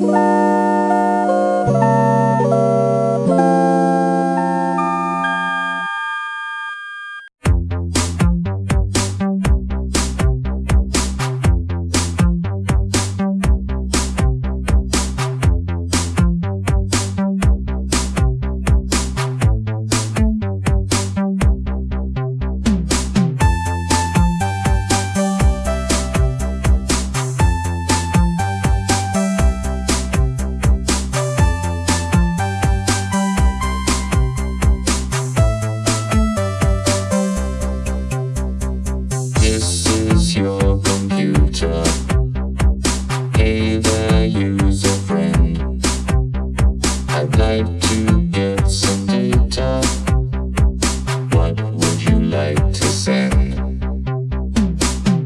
This your computer. Hey there, user friend. I'd like to get some data. What would you like to send?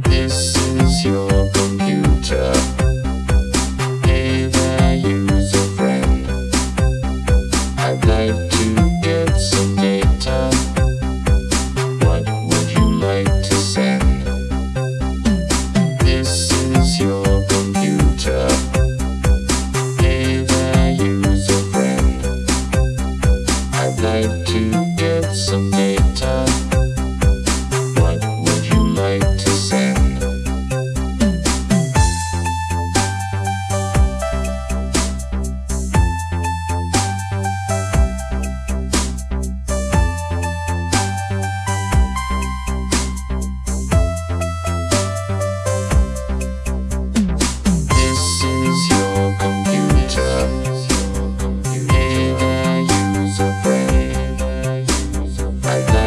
This is your computer. Hey there, user friend. I'd like Like to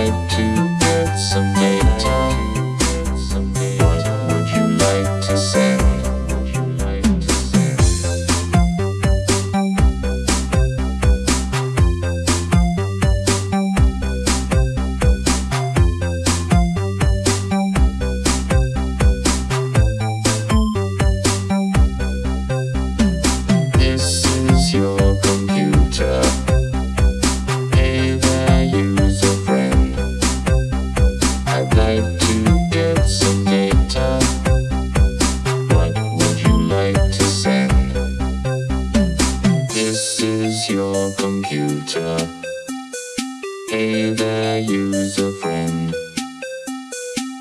To computer. Hey there, user friend.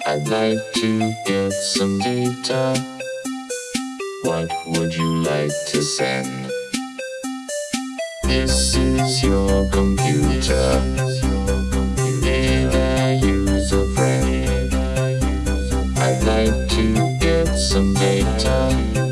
I'd like to get some data. What would you like to send? This is your computer. Hey there, user friend. I'd like to get some data.